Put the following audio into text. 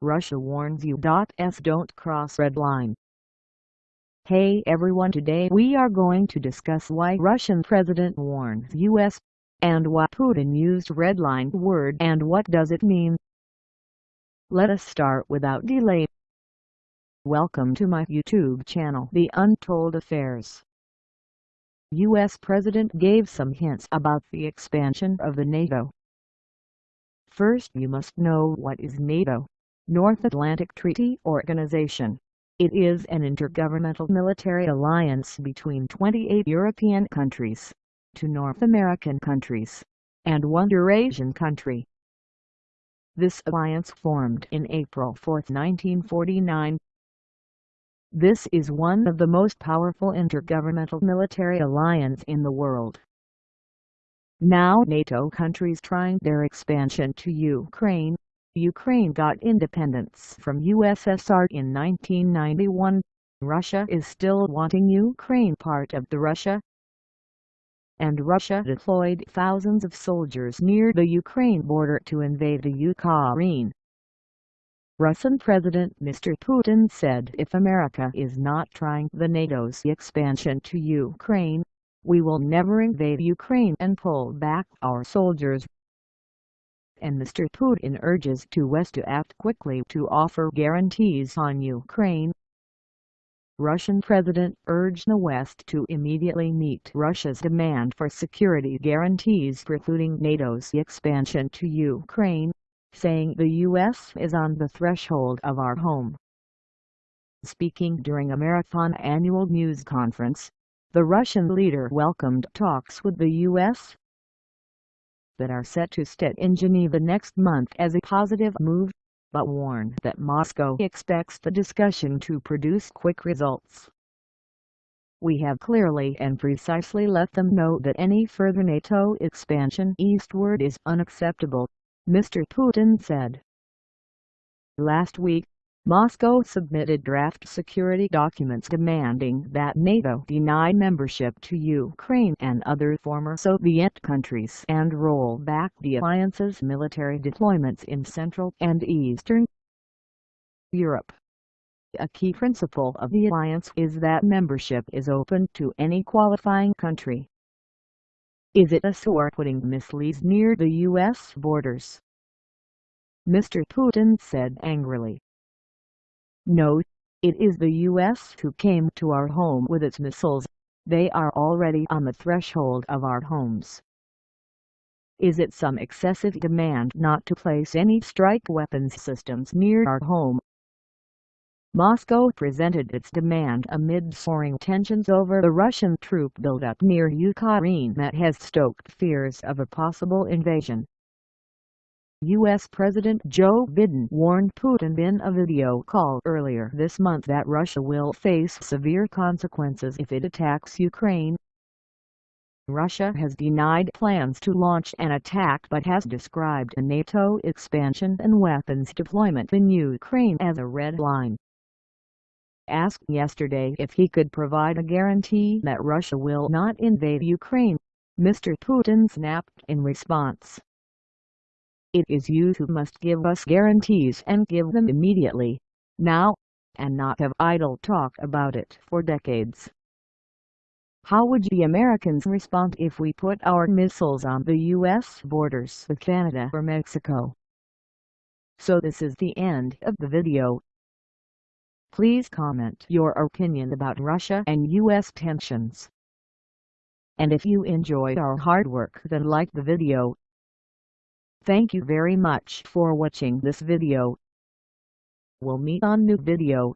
Russia warns you. S don't cross red line. Hey everyone today we are going to discuss why Russian President warns US, and why Putin used red line word and what does it mean. Let us start without delay. Welcome to my YouTube channel The Untold Affairs. U.S. President gave some hints about the expansion of the NATO. First you must know what is NATO, North Atlantic Treaty Organization. It is an intergovernmental military alliance between 28 European countries, two North American countries, and one Eurasian country. This alliance formed in April 4, 1949, this is one of the most powerful intergovernmental military alliance in the world. Now NATO countries trying their expansion to Ukraine. Ukraine got independence from USSR in 1991. Russia is still wanting Ukraine part of the Russia. And Russia deployed thousands of soldiers near the Ukraine border to invade the Ukraine. Russian President Mr. Putin said if America is not trying the NATO's expansion to Ukraine, we will never invade Ukraine and pull back our soldiers. And Mr. Putin urges to West to act quickly to offer guarantees on Ukraine. Russian President urged the West to immediately meet Russia's demand for security guarantees precluding NATO's expansion to Ukraine saying the U.S. is on the threshold of our home. Speaking during a marathon annual news conference, the Russian leader welcomed talks with the U.S. that are set to start in Geneva next month as a positive move, but warned that Moscow expects the discussion to produce quick results. We have clearly and precisely let them know that any further NATO expansion eastward is unacceptable, Mr. Putin said. Last week, Moscow submitted draft security documents demanding that NATO deny membership to Ukraine and other former Soviet countries and roll back the alliance's military deployments in Central and Eastern Europe. A key principle of the alliance is that membership is open to any qualifying country. Is it us who are putting missiles near the U.S. borders? Mr. Putin said angrily. No, it is the U.S. who came to our home with its missiles, they are already on the threshold of our homes. Is it some excessive demand not to place any strike weapons systems near our home? Moscow presented its demand amid soaring tensions over the Russian troop buildup near Ukraine that has stoked fears of a possible invasion. U.S. President Joe Biden warned Putin in a video call earlier this month that Russia will face severe consequences if it attacks Ukraine. Russia has denied plans to launch an attack but has described a NATO expansion and weapons deployment in Ukraine as a red line asked yesterday if he could provide a guarantee that Russia will not invade Ukraine. Mr. Putin snapped in response. It is you who must give us guarantees and give them immediately, now, and not have idle talk about it for decades. How would the Americans respond if we put our missiles on the U.S. borders with Canada or Mexico? So this is the end of the video. Please comment your opinion about Russia and U.S. tensions. And if you enjoyed our hard work then like the video. Thank you very much for watching this video. We'll meet on new video.